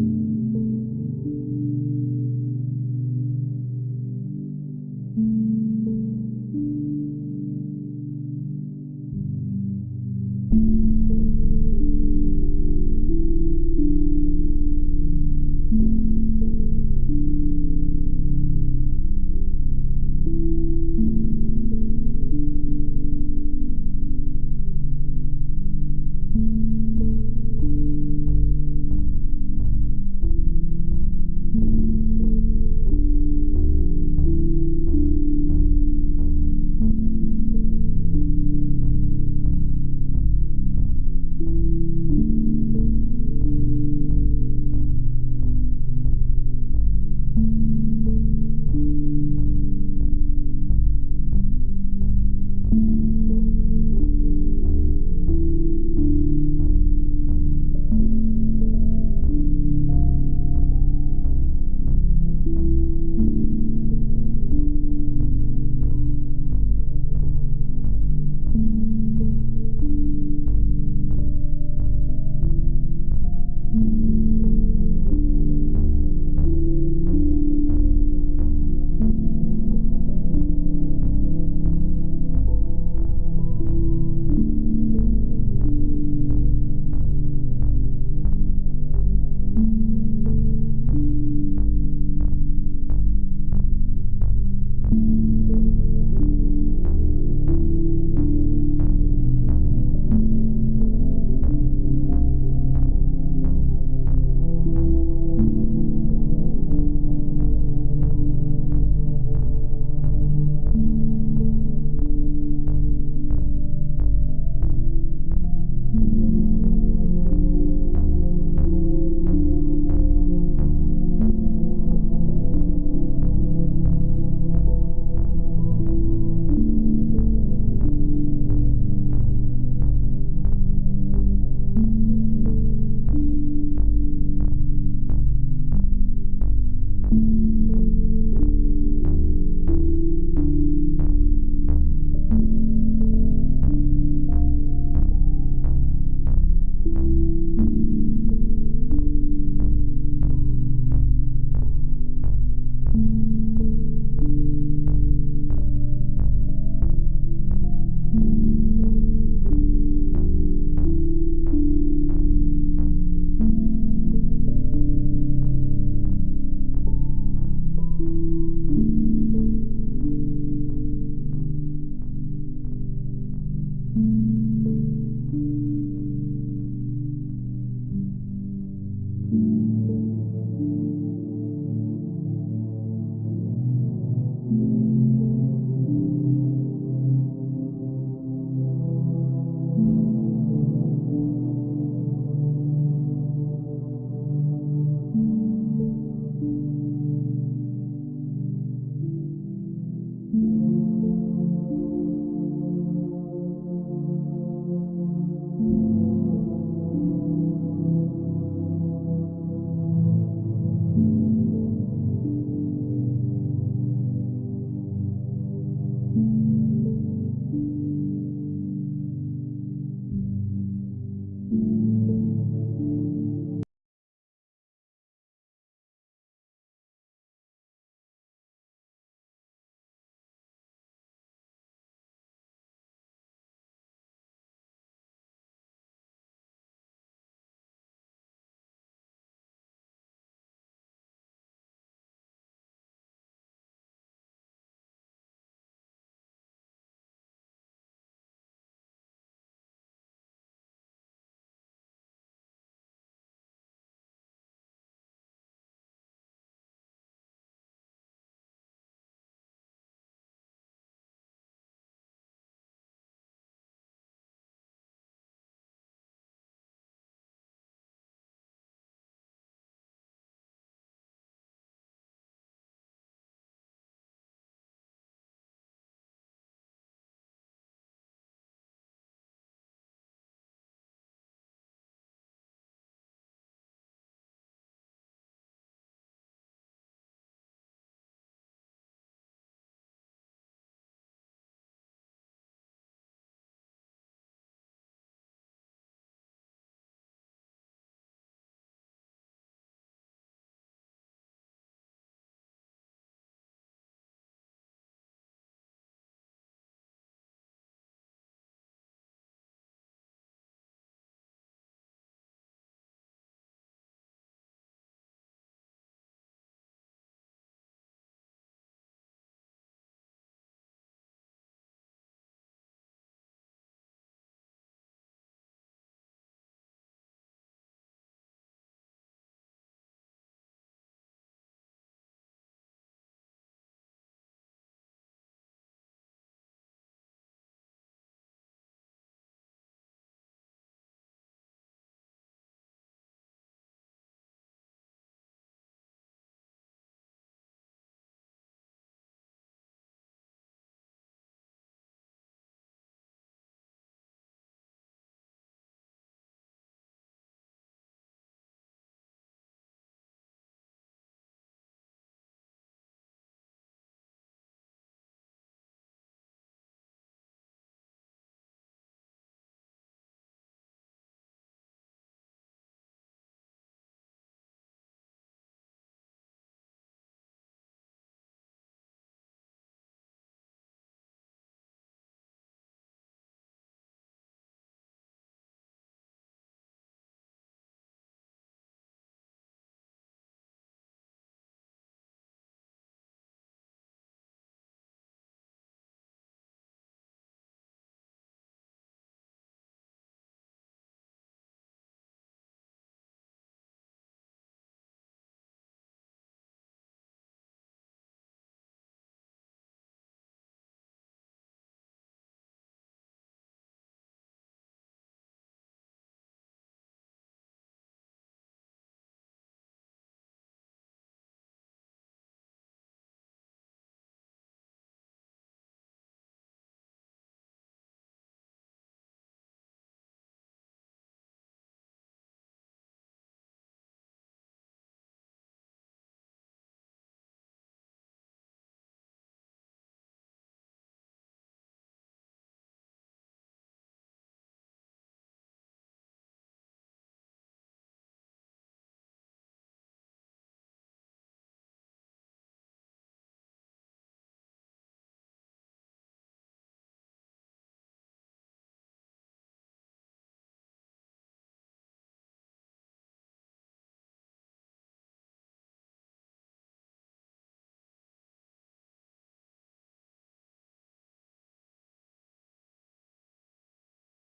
you.